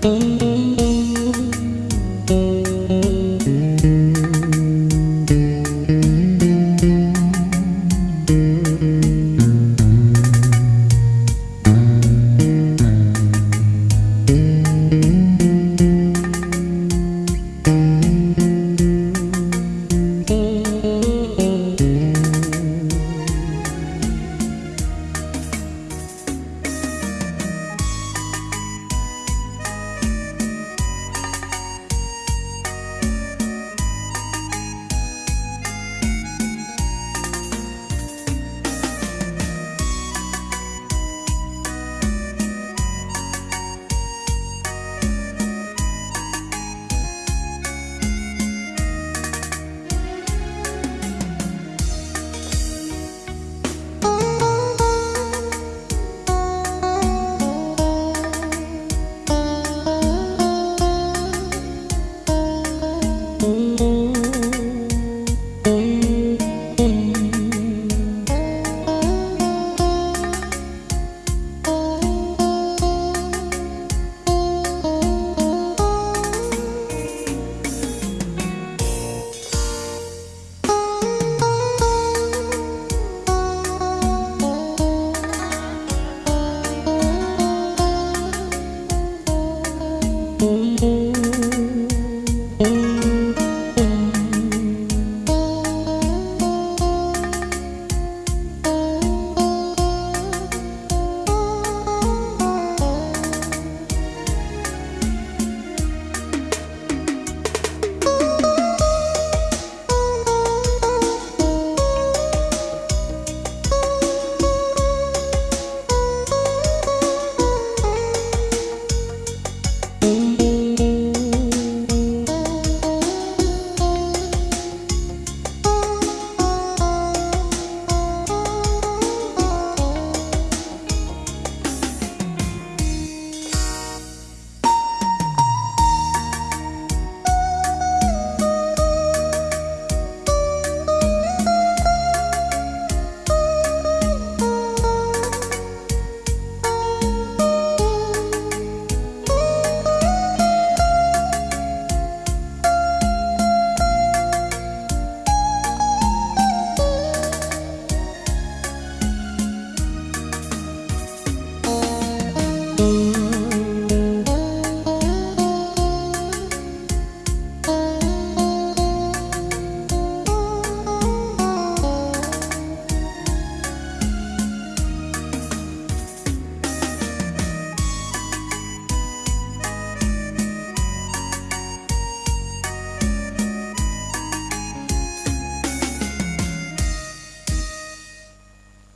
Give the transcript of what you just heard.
Música